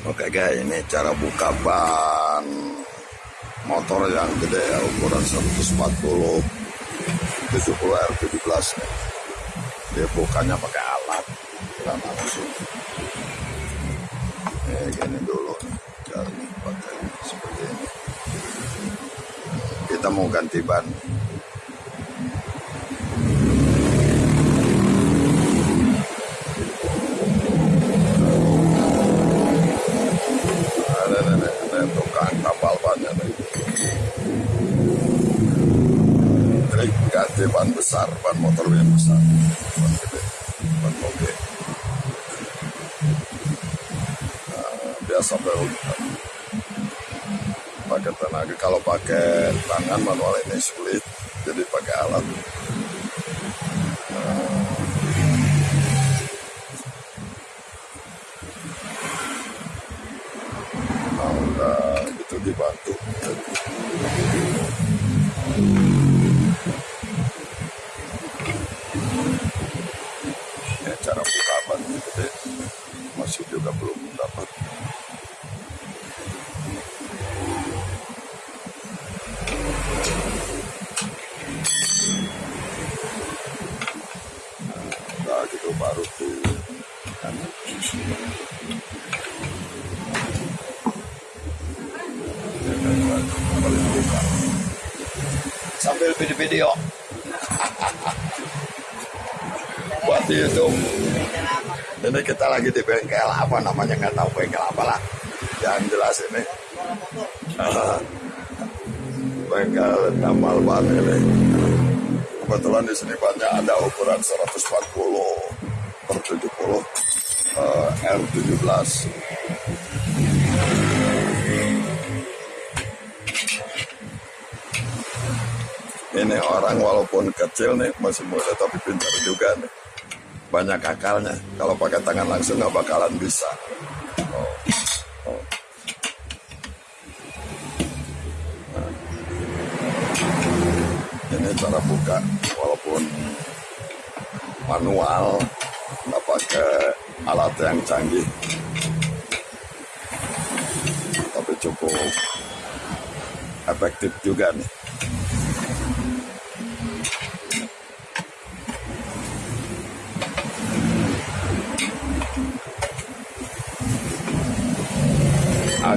Oke guys, ini cara buka ban motor yang gede ya, ukuran 140 70 R17 nih. Dia bukanya pakai alat, tidak langsung. Ya gini dulu nih, seperti ini. Kita mau ganti ban. ada ada ada tukang kapal bannya nih. Ini ganti ban besar, ban motor yang besar, ban gede, ban moge. Nah, biasa baru pakai tenaga. Kalau pakai tangan manual ini sulit, jadi pakai alat. Nah, udah gitu dibantu. Ya, cara buka ban gede masih juga belum dapat. Nah, gitu baru tuh. Kan. Paling buka. Sambil video-video. Buat di YouTube. Ini kita lagi di bengkel apa namanya nggak tahu bengkel apa lah. Yang jelas ini. bengkel Damal Ban ini. Kebetulan di sini banyak ada ukuran 140 per 70 eh, R17. Ini orang walaupun kecil nih masih muda tapi pintar juga nih. Banyak akalnya. Kalau pakai tangan langsung nggak bakalan bisa. Oh. Ini cara buka walaupun manual nggak pakai alat yang canggih. Tapi cukup efektif juga nih.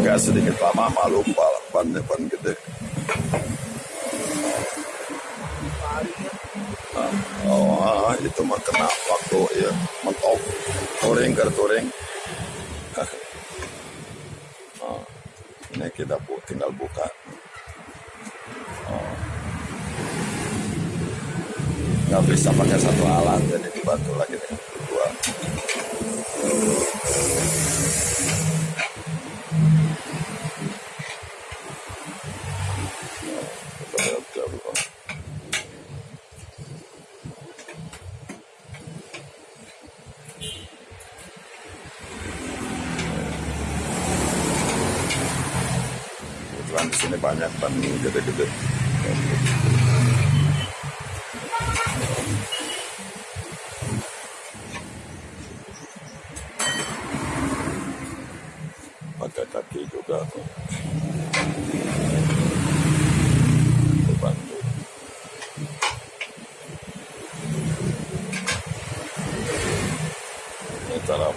Agak sedikit lama malu ban ban gede. Nah, oh, ah, itu mah kena waktu ya mentok touring ke touring. Nah, ini kita bu, tinggal buka. Oh. Nggak bisa pakai satu alat, jadi dibantu lagi dengan kedua. Kebetulan ban gede-gede. Pakai kaki juga. Ini cara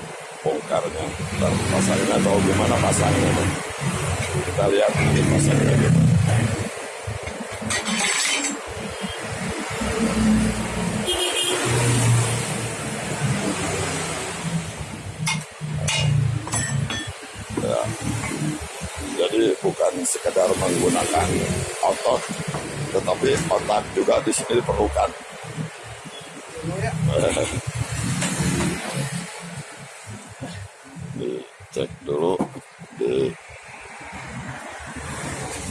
bongkarnya, cara pasangnya atau gimana pasangnya. Kita lihat nanti pasangnya gitu. Ya. Jadi bukan sekedar menggunakan otot, tetapi otak juga di sini diperlukan. Dicek dulu di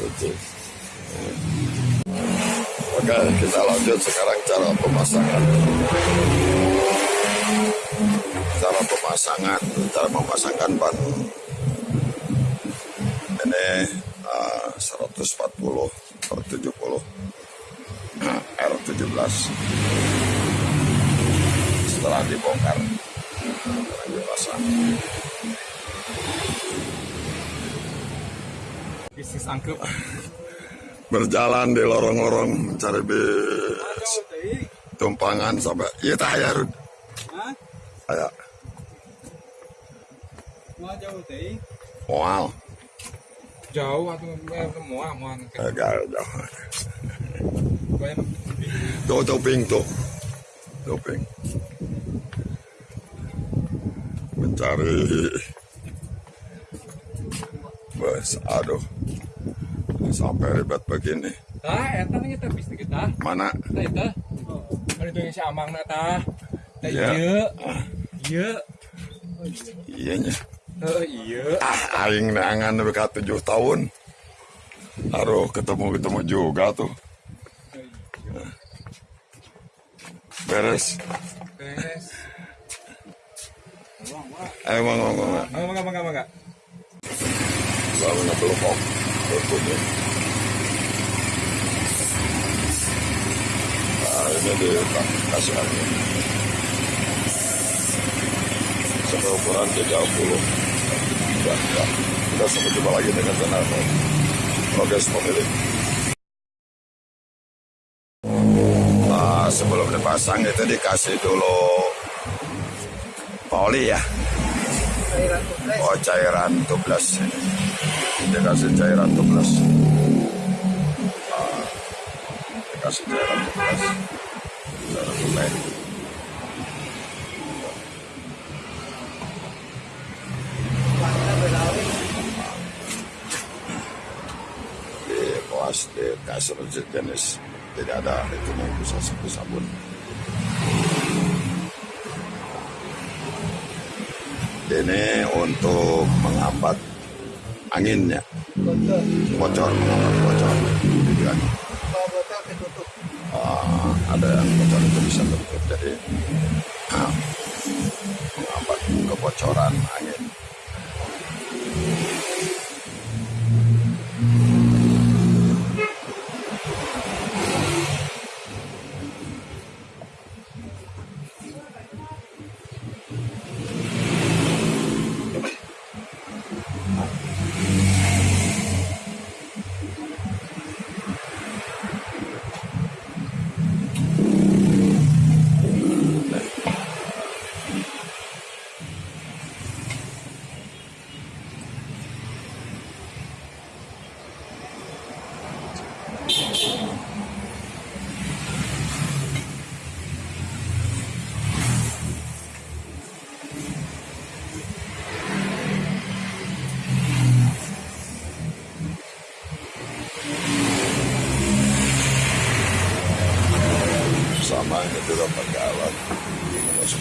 Oke. Oke, kita lanjut sekarang cara pemasangan. Cara pemasangan, cara memasangkan ban. Ini uh, 140 per 70 nah, R17 setelah dibongkar sekarang dipasang bisnis angkep berjalan di lorong-lorong mencari bis. Tumpangan sampai iya tak ya Rud. Mau jauh teh. Wow jauh atau mau mau agak jauh. Banyak tuh toping tuh. Toping mencari. Bus aduh sampai ribet begini. Tah eta kita bisnis kita mana? Tah eta. Itu yang si amang na tah. Tah Iya. iya. Iya. Iyanya oh iya. Ah aing neangan beka tujuh tahun. Aduh ketemu ketemu juga tuh. Beres. Beres. Ayo ngomong mangga mangga mangga mangga Lalu belum Nah, ini ukuran 30. Ya, ya. Kita sampai lagi dengan channel Progres Pemilik. Nah, sebelum dipasang itu dikasih dulu poli ya. Oh cairan tubeless dikasih cairan tubeless Ah, dikasih cairan tubeless cairan tubeless di kelas di kasur jenis. Tidak ada itu bisa sabun sabun. Ini untuk menghambat anginnya bocor menghambat bocor. Tujuan. Ah, ada yang bocor itu bisa tutup jadi ah, menghambat kebocoran angin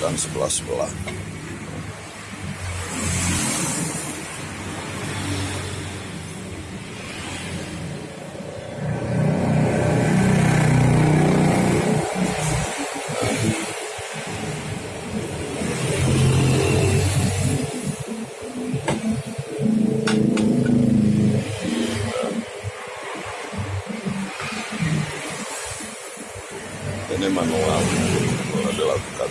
masukkan sebelah sebelah. Ini manual manual dilakukan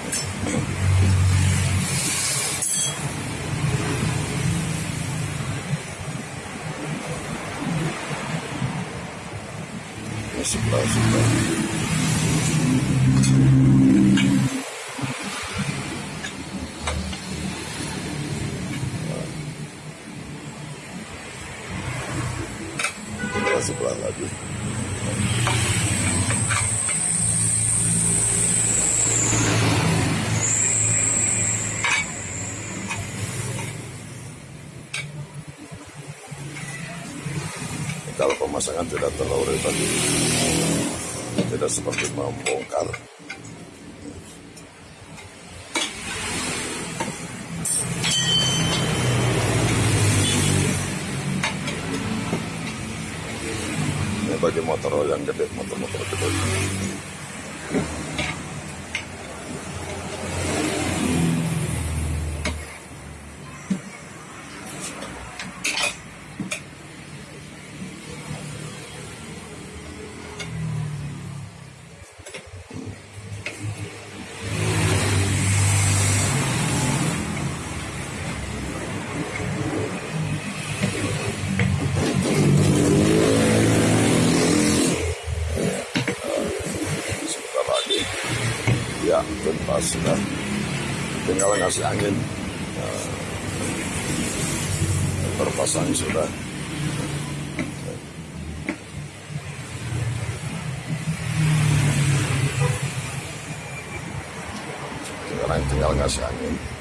ini sebelah pemasangan tidak terlalu ribet tidak seperti membongkar ini bagi motor yang gede motor-motor gede tinggal ngasih angin. Nah, terpasang sudah sekarang tinggal ngasih angin